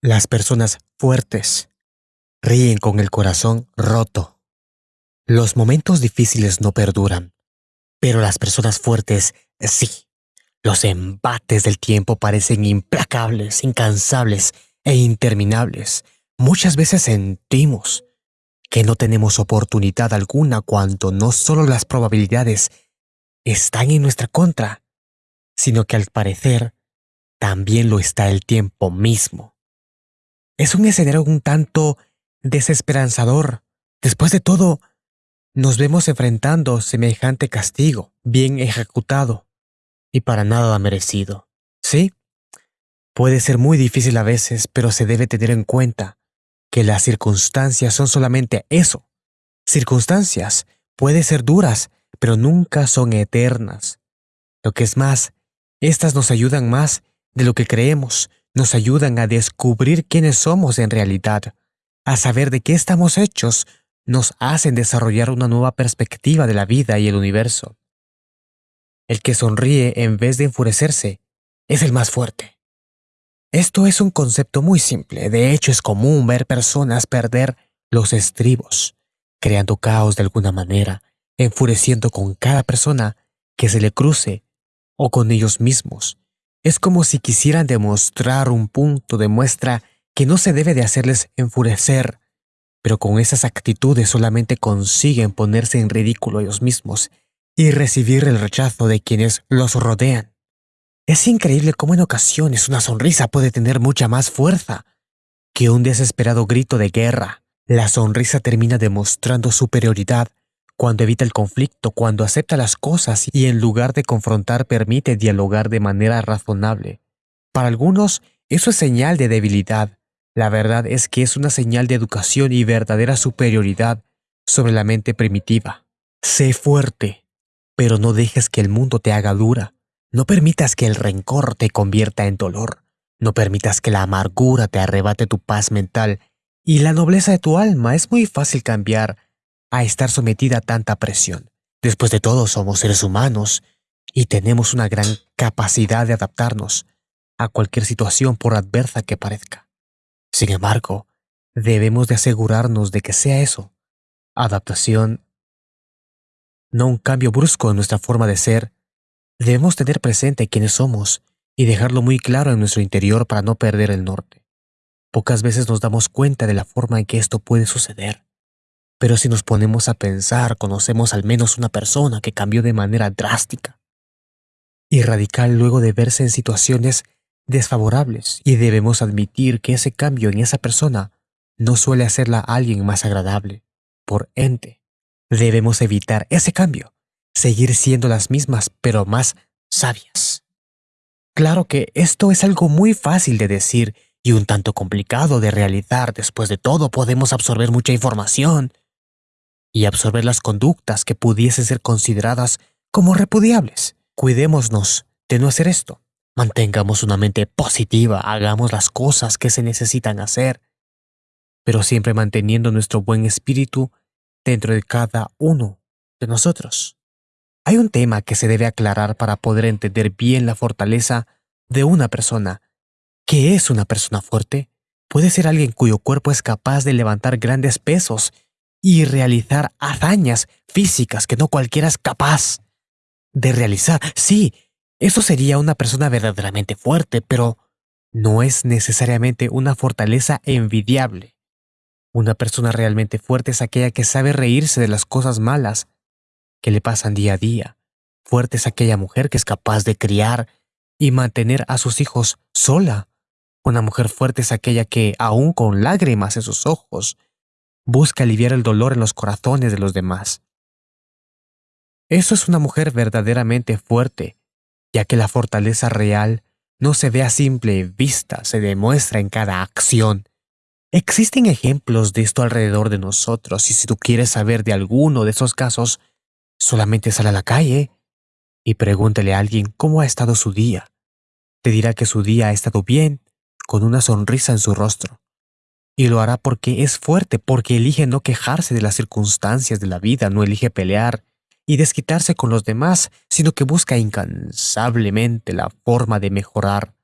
Las personas fuertes ríen con el corazón roto. Los momentos difíciles no perduran, pero las personas fuertes sí. Los embates del tiempo parecen implacables, incansables e interminables. Muchas veces sentimos que no tenemos oportunidad alguna cuando no solo las probabilidades están en nuestra contra, sino que al parecer también lo está el tiempo mismo. Es un escenario un tanto desesperanzador. Después de todo, nos vemos enfrentando semejante castigo, bien ejecutado, y para nada merecido. ¿Sí? Puede ser muy difícil a veces, pero se debe tener en cuenta que las circunstancias son solamente eso. Circunstancias pueden ser duras, pero nunca son eternas. Lo que es más, estas nos ayudan más de lo que creemos, nos ayudan a descubrir quiénes somos en realidad, a saber de qué estamos hechos, nos hacen desarrollar una nueva perspectiva de la vida y el universo. El que sonríe en vez de enfurecerse es el más fuerte. Esto es un concepto muy simple, de hecho es común ver personas perder los estribos, creando caos de alguna manera, enfureciendo con cada persona que se le cruce o con ellos mismos, es como si quisieran demostrar un punto de muestra que no se debe de hacerles enfurecer, pero con esas actitudes solamente consiguen ponerse en ridículo ellos mismos y recibir el rechazo de quienes los rodean. Es increíble cómo en ocasiones una sonrisa puede tener mucha más fuerza que un desesperado grito de guerra. La sonrisa termina demostrando superioridad cuando evita el conflicto, cuando acepta las cosas y en lugar de confrontar permite dialogar de manera razonable. Para algunos, eso es señal de debilidad. La verdad es que es una señal de educación y verdadera superioridad sobre la mente primitiva. Sé fuerte, pero no dejes que el mundo te haga dura. No permitas que el rencor te convierta en dolor. No permitas que la amargura te arrebate tu paz mental y la nobleza de tu alma. Es muy fácil cambiar a estar sometida a tanta presión. Después de todo, somos seres humanos y tenemos una gran capacidad de adaptarnos a cualquier situación por adversa que parezca. Sin embargo, debemos de asegurarnos de que sea eso, adaptación, no un cambio brusco en nuestra forma de ser. Debemos tener presente quiénes somos y dejarlo muy claro en nuestro interior para no perder el norte. Pocas veces nos damos cuenta de la forma en que esto puede suceder. Pero si nos ponemos a pensar, conocemos al menos una persona que cambió de manera drástica y radical luego de verse en situaciones desfavorables y debemos admitir que ese cambio en esa persona no suele hacerla a alguien más agradable. Por ente, debemos evitar ese cambio, seguir siendo las mismas pero más sabias. Claro que esto es algo muy fácil de decir y un tanto complicado de realizar. Después de todo, podemos absorber mucha información y absorber las conductas que pudiesen ser consideradas como repudiables. Cuidémonos de no hacer esto. Mantengamos una mente positiva, hagamos las cosas que se necesitan hacer, pero siempre manteniendo nuestro buen espíritu dentro de cada uno de nosotros. Hay un tema que se debe aclarar para poder entender bien la fortaleza de una persona. ¿Qué es una persona fuerte? Puede ser alguien cuyo cuerpo es capaz de levantar grandes pesos y realizar hazañas físicas que no cualquiera es capaz de realizar. Sí, eso sería una persona verdaderamente fuerte, pero no es necesariamente una fortaleza envidiable. Una persona realmente fuerte es aquella que sabe reírse de las cosas malas que le pasan día a día. Fuerte es aquella mujer que es capaz de criar y mantener a sus hijos sola. Una mujer fuerte es aquella que, aun con lágrimas en sus ojos, busca aliviar el dolor en los corazones de los demás. Eso es una mujer verdaderamente fuerte, ya que la fortaleza real no se ve a simple vista, se demuestra en cada acción. Existen ejemplos de esto alrededor de nosotros y si tú quieres saber de alguno de esos casos, solamente sal a la calle y pregúntale a alguien cómo ha estado su día. Te dirá que su día ha estado bien, con una sonrisa en su rostro y lo hará porque es fuerte, porque elige no quejarse de las circunstancias de la vida, no elige pelear y desquitarse con los demás, sino que busca incansablemente la forma de mejorar.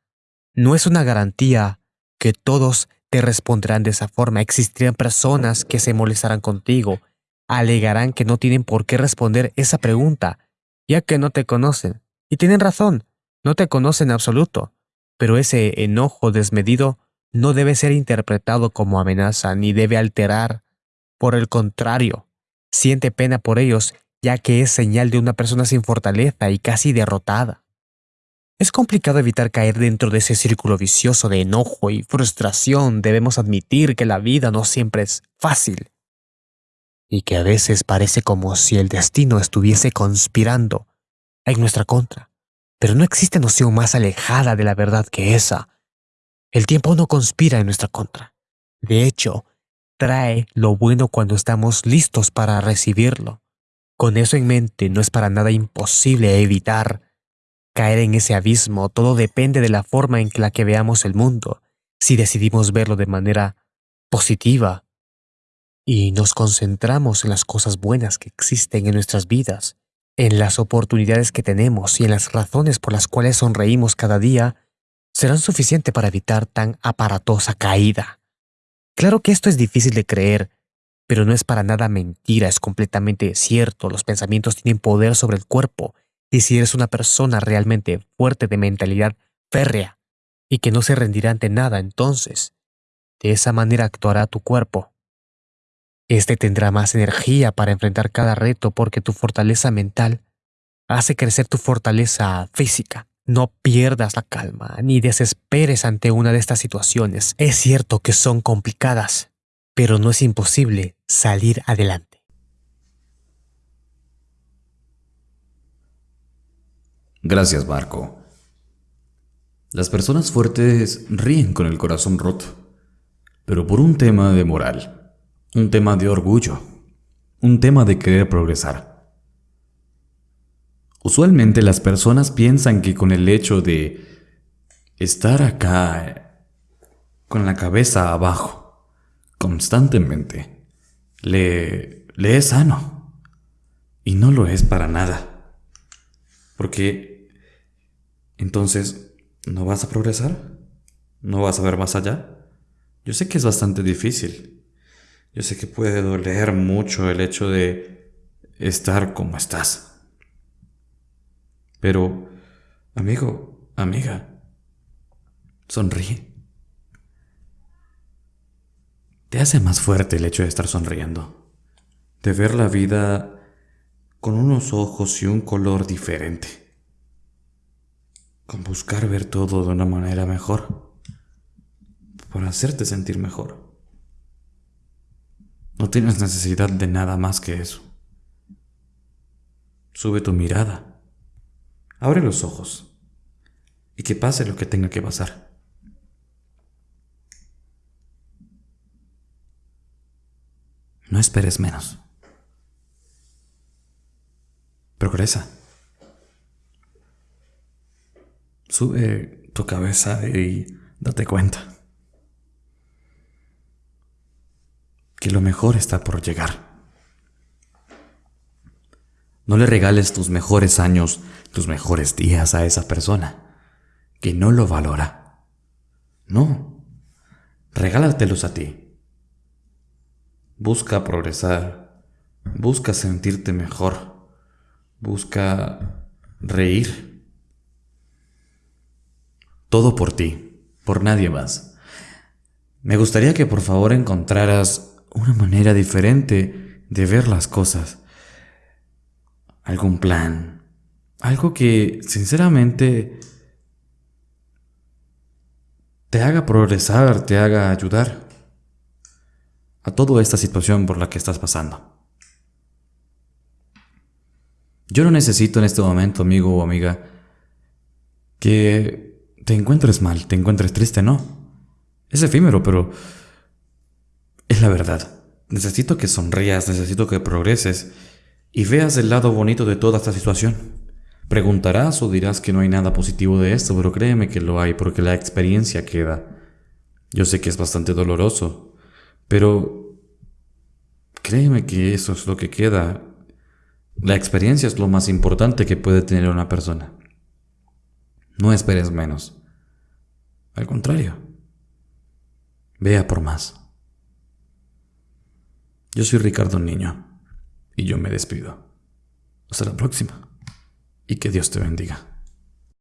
No es una garantía que todos te responderán de esa forma. Existirán personas que se molestarán contigo, alegarán que no tienen por qué responder esa pregunta, ya que no te conocen. Y tienen razón, no te conocen en absoluto. Pero ese enojo desmedido no debe ser interpretado como amenaza ni debe alterar. Por el contrario, siente pena por ellos ya que es señal de una persona sin fortaleza y casi derrotada. Es complicado evitar caer dentro de ese círculo vicioso de enojo y frustración. Debemos admitir que la vida no siempre es fácil y que a veces parece como si el destino estuviese conspirando en nuestra contra. Pero no existe noción más alejada de la verdad que esa. El tiempo no conspira en nuestra contra. De hecho, trae lo bueno cuando estamos listos para recibirlo. Con eso en mente, no es para nada imposible evitar caer en ese abismo. Todo depende de la forma en la que veamos el mundo. Si decidimos verlo de manera positiva y nos concentramos en las cosas buenas que existen en nuestras vidas, en las oportunidades que tenemos y en las razones por las cuales sonreímos cada día, serán suficientes para evitar tan aparatosa caída. Claro que esto es difícil de creer, pero no es para nada mentira, es completamente cierto. Los pensamientos tienen poder sobre el cuerpo, y si eres una persona realmente fuerte de mentalidad férrea y que no se rendirá ante nada, entonces, de esa manera actuará tu cuerpo. Este tendrá más energía para enfrentar cada reto porque tu fortaleza mental hace crecer tu fortaleza física. No pierdas la calma ni desesperes ante una de estas situaciones. Es cierto que son complicadas, pero no es imposible salir adelante. Gracias, Marco. Las personas fuertes ríen con el corazón roto, pero por un tema de moral un tema de orgullo, un tema de querer progresar. Usualmente las personas piensan que con el hecho de estar acá con la cabeza abajo constantemente le, le es sano. Y no lo es para nada. Porque entonces no vas a progresar, no vas a ver más allá. Yo sé que es bastante difícil, yo sé que puede doler mucho el hecho de estar como estás. Pero, amigo, amiga, sonríe. Te hace más fuerte el hecho de estar sonriendo, de ver la vida con unos ojos y un color diferente, con buscar ver todo de una manera mejor, para hacerte sentir mejor. No tienes necesidad de nada más que eso. Sube tu mirada. Abre los ojos. Y que pase lo que tenga que pasar. No esperes menos. Progresa. Sube tu cabeza y date cuenta. que lo mejor está por llegar. No le regales tus mejores años, tus mejores días a esa persona, que no lo valora. No, regálatelos a ti. Busca progresar, busca sentirte mejor, busca reír. Todo por ti, por nadie más. Me gustaría que por favor encontraras una manera diferente de ver las cosas. Algún plan. Algo que sinceramente te haga progresar, te haga ayudar a toda esta situación por la que estás pasando. Yo no necesito en este momento, amigo o amiga, que te encuentres mal, te encuentres triste, no. Es efímero, pero es la verdad. Necesito que sonrías, necesito que progreses y veas el lado bonito de toda esta situación. Preguntarás o dirás que no hay nada positivo de esto, pero créeme que lo hay porque la experiencia queda. Yo sé que es bastante doloroso, pero créeme que eso es lo que queda. La experiencia es lo más importante que puede tener una persona. No esperes menos. Al contrario, Vea por más. Yo soy Ricardo Niño y yo me despido. Hasta la próxima y que Dios te bendiga.